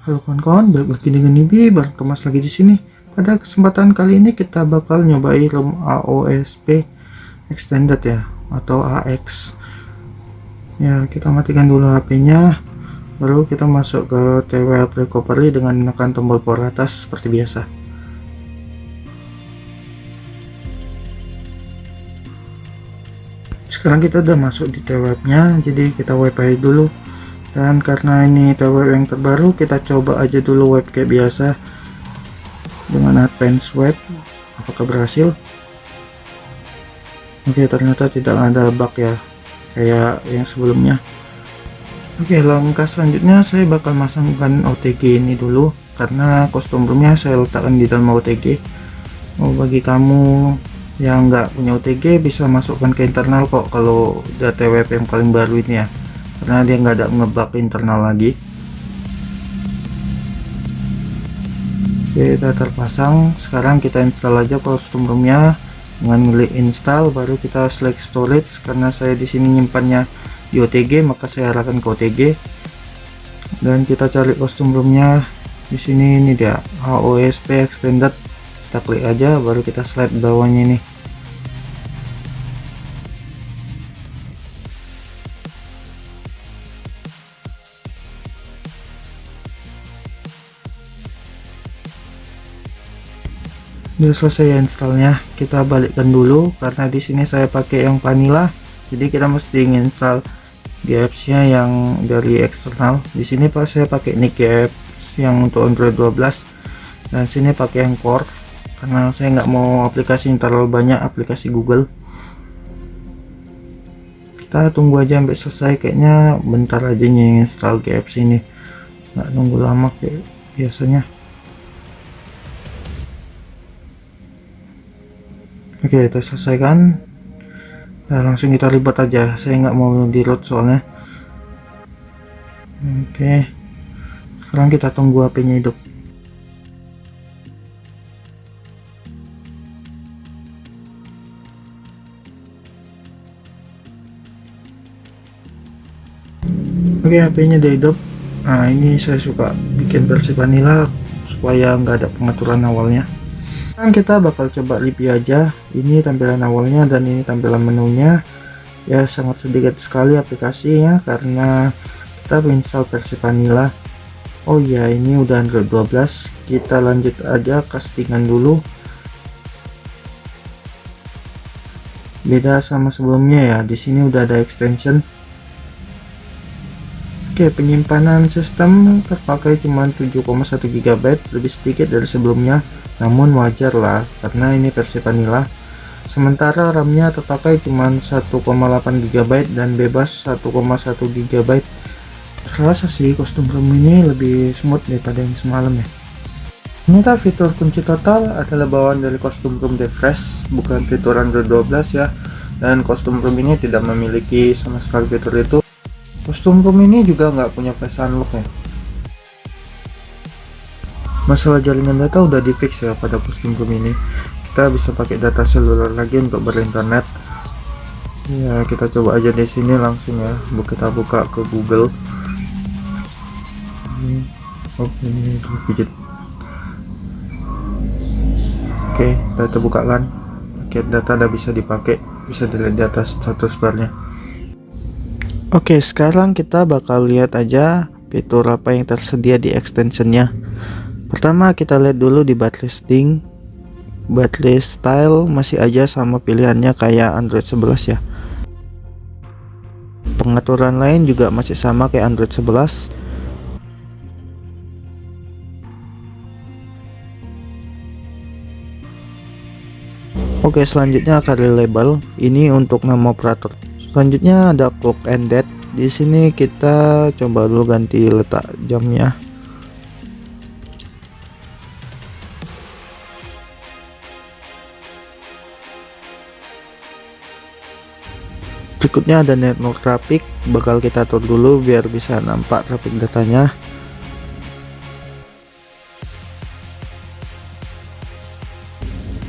Halo kawan-kawan, balik lagi dengan Nibi, bareng Thomas lagi di sini. Pada kesempatan kali ini kita bakal nyobain ROM AOSP extended ya, atau AX. Ya, kita matikan dulu HP-nya, baru kita masuk ke TWL recovery dengan menekan tombol power atas seperti biasa. Sekarang kita udah masuk di TWL-nya, jadi kita wifi dulu dan karena ini tower yang terbaru kita coba aja dulu web kayak biasa. Dengan advance web apakah berhasil? Oke ternyata tidak ada bug ya kayak yang sebelumnya. Oke langkah selanjutnya saya bakal masangkan OTG ini dulu karena kostum roomnya saya letakkan di dalam OTG oh bagi kamu yang nggak punya OTG bisa masukkan ke internal kok kalau data web yang paling baru ini ya karena dia nggak ada ngebug internal lagi. Kita terpasang. Sekarang kita install aja kostum roomnya. Dengan klik install baru kita select storage. Karena saya di sini nyimpannya di OTG maka saya arahkan ke OTG dan kita cari kostum roomnya. Di sini ini dia AOSP extended. Kita klik aja baru kita slide bawahnya ini udah selesai installnya. Kita balikkan dulu karena di sini saya pakai yang vanilla jadi kita mesti install GApps nya yang dari eksternal. Di sini pak saya pakai Nick apps yang untuk Android 12 dan sini pakai yang core karena saya nggak mau aplikasi terlalu banyak aplikasi Google. Kita tunggu aja sampai selesai kayaknya bentar aja nih install GApps ini. Nggak nunggu lama kayak biasanya oke kita selesaikan. Nah, langsung kita ribet aja. Saya nggak mau di load soalnya. Oke. Sekarang kita tunggu HP nya hidup. Oke HP nya udah hidup. Nah ini saya suka bikin versi vanilla supaya nggak ada pengaturan awalnya sekarang kita bakal coba review aja. Ini tampilan awalnya dan ini tampilan menunya. Ya sangat sedikit sekali aplikasinya karena kita install versi vanilla. Oh ya ini udah Android 12 kita lanjut aja castingan dulu. Beda sama sebelumnya ya di sini udah ada extension. Oke penyimpanan sistem terpakai cuma 7,1 GB lebih sedikit dari sebelumnya namun wajar lah karena ini versi vanilla. Sementara RAM-nya terpakai cuma 1,8 GB dan bebas 1,1 GB terasa sih kostum RAM ini lebih smooth daripada yang semalam ya. Ternyata fitur kunci total adalah bawaan dari kostum room refresh bukan fitur Android 12 ya. Dan kostum room ini tidak memiliki sama sekali fitur itu. Kostum room ini juga nggak punya face unlock ya masalah jaringan data udah di fix ya pada kostum room ini. Kita bisa pakai data seluler lagi untuk berinternet. Ya kita coba aja di sini langsung ya. Kita buka ke Google. Oh ini pijit oke buka kan paket data udah bisa dipakai bisa dilihat di atas status barnya. Oke sekarang kita bakal lihat aja fitur apa yang tersedia di extensionnya pertama kita lihat dulu di listing baterai style masih aja sama pilihannya kayak Android 11 ya. Pengaturan lain juga masih sama kayak Android 11 Oke selanjutnya akan label. Ini untuk nama operator. Selanjutnya ada clock and date. Di sini kita coba dulu ganti letak jamnya berikutnya ada network traffic bakal kita atur dulu biar bisa nampak traffic datanya.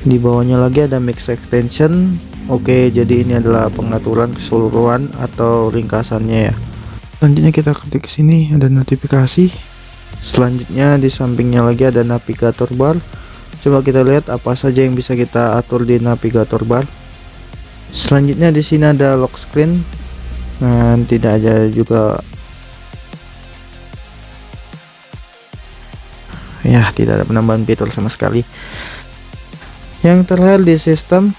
Di bawahnya lagi ada mix extension. Oke jadi ini adalah pengaturan keseluruhan atau ringkasannya ya. Selanjutnya kita ketik sini ada notifikasi. Selanjutnya di sampingnya lagi ada navigator bar. Coba kita lihat apa saja yang bisa kita atur di navigator bar selanjutnya di sini ada lock screen. Dan tidak ada juga. Ya tidak ada penambahan fitur sama sekali. Yang terlihat di sistem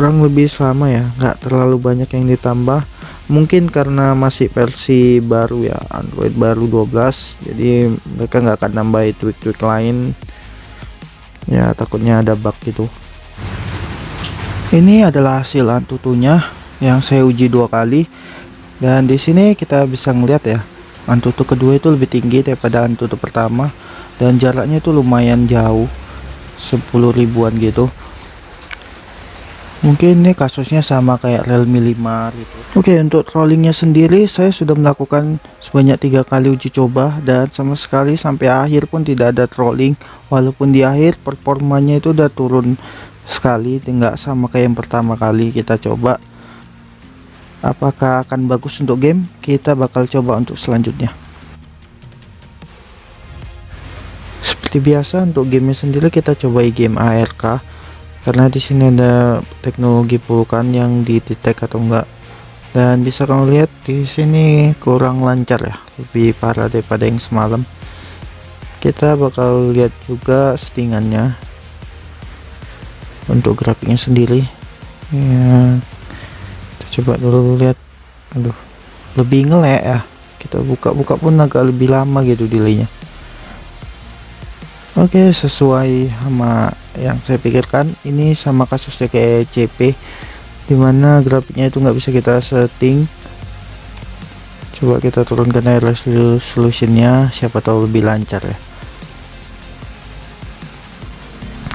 kurang lebih sama ya nggak terlalu banyak yang ditambah. Mungkin karena masih versi baru ya Android baru 12 jadi mereka nggak akan nambah tweak-tweak lain. Ya takutnya ada bug gitu. Ini adalah hasil antutunya yang saya uji dua kali. Dan di sini kita bisa ngeliat ya antutu kedua itu lebih tinggi daripada antutu pertama. Dan jaraknya itu lumayan jauh 10 ribuan gitu mungkin ini kasusnya sama kayak Realme 5 gitu. Oke untuk rollingnya sendiri saya sudah melakukan sebanyak tiga kali uji coba dan sama sekali sampai akhir pun tidak ada trolling. Walaupun di akhir performanya itu udah turun sekali tidak sama kayak yang pertama kali kita coba. Apakah akan bagus untuk game? Kita bakal coba untuk selanjutnya. Seperti biasa untuk gamenya sendiri kita coba game ARK karena di sini ada teknologi pulkan yang didetek atau enggak. Dan bisa kamu lihat di sini kurang lancar ya lebih parah daripada yang semalam. Kita bakal lihat juga settingannya untuk grafiknya sendiri. Ya kita coba dulu lihat. Aduh lebih ngelek ya. Kita buka-buka pun agak lebih lama gitu delaynya Oke sesuai sama yang saya pikirkan ini sama kasusnya kayak CP di mana grafiknya itu nggak bisa kita setting. Coba kita turunkan air resolutionnya siapa tahu lebih lancar ya.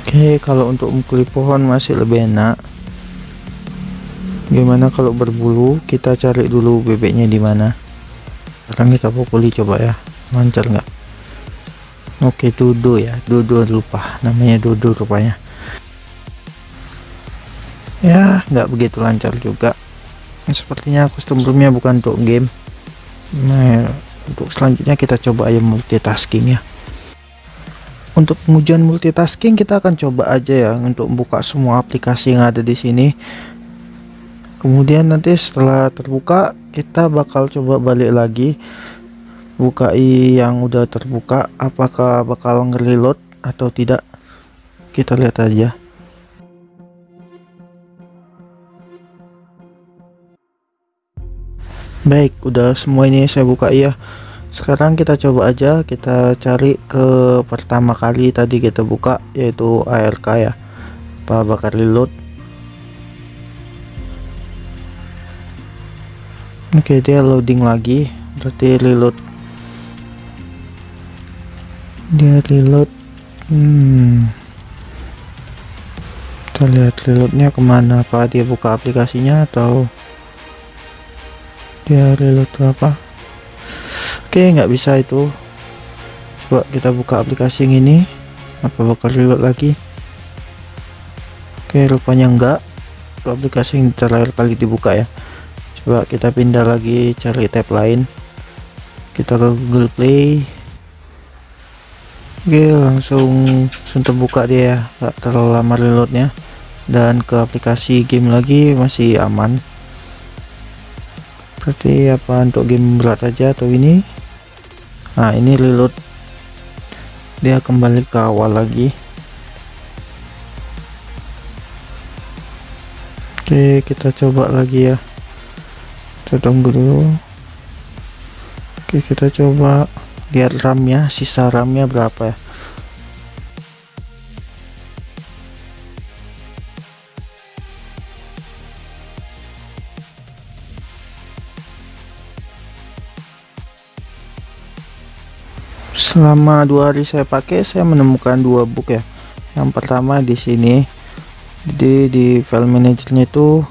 Oke kalau untuk mukuli pohon masih lebih enak. Gimana kalau berbulu? Kita cari dulu bebeknya di mana. Sekarang kita pukuli coba ya lancar nggak Oke Dudu ya. Dudu lupa. Namanya Dudu rupanya. Ya nggak begitu lancar juga. Sepertinya custom roomnya bukan untuk game. Nah untuk selanjutnya kita coba aja multitasking ya. Untuk pengujian multitasking kita akan coba aja ya untuk buka semua aplikasi yang ada di sini. Kemudian nanti setelah terbuka kita bakal coba balik lagi buka yang udah terbuka apakah bakal ngereload atau tidak? Kita lihat aja. Baik udah semua ini saya buka ya sekarang kita coba aja kita cari ke pertama kali tadi kita buka yaitu ARK ya. Apa bakal reload? Oke dia loading lagi. Berarti reload dia reload. Hmm. Kita lihat reloadnya ke mana? Apa dia buka aplikasinya atau dia reload apa? Oke nggak bisa itu. Coba kita buka aplikasi yang ini. Apa bakal reload lagi? Oke rupanya enggak itu aplikasi yang terakhir kali dibuka ya. Coba kita pindah lagi cari tab lain. Kita ke Google Play Oke langsung langsung terbuka dia ya. Gak terlalu lama reloadnya. Dan ke aplikasi game lagi masih aman. Berarti apa untuk game berat aja atau ini? Nah ini reload. Dia kembali ke awal lagi. Oke kita coba lagi ya. Kita tunggu dulu. Oke kita coba lihat RAM-nya sisa RAM-nya berapa ya? Selama dua hari saya pakai saya menemukan dua bug ya. Yang pertama di sini jadi di file manajernya itu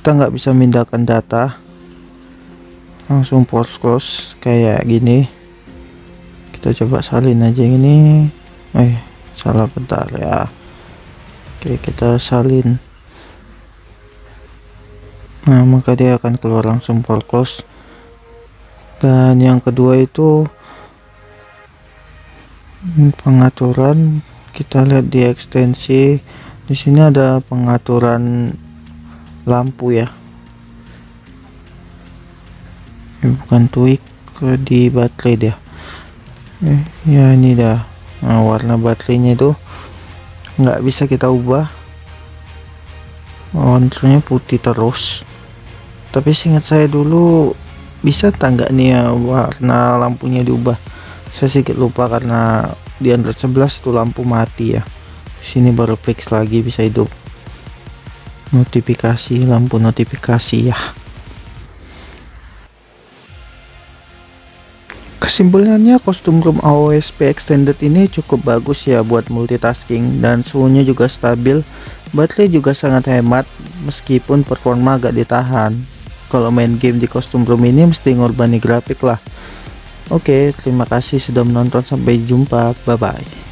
kita nggak bisa memindahkan data. Langsung force close kayak gini kita coba salin aja yang ini. Eh salah bentar ya. Oke kita salin. Nah maka dia akan keluar langsung close. Dan yang kedua itu pengaturan. Kita lihat di ekstensi. Di sini ada pengaturan lampu ya. Ini bukan tweak di baterai dia eh, ya ini dah. Nah, warna baterainya itu nggak bisa kita ubah. Warnanya putih terus. Tapi seingat saya dulu bisa tangga nih ya warna lampunya diubah? Saya sedikit lupa karena di Android 11 itu lampu mati ya. Sini baru fix lagi bisa hidup. Notifikasi lampu notifikasi ya kesimpulannya kostum room AOSP extended ini cukup bagus ya buat multitasking dan suhunya juga stabil. Baterai juga sangat hemat meskipun performa agak ditahan. Kalau main game di kostum room ini mesti ngorbani grafik lah. Oke terima kasih sudah menonton. Sampai jumpa. Bye bye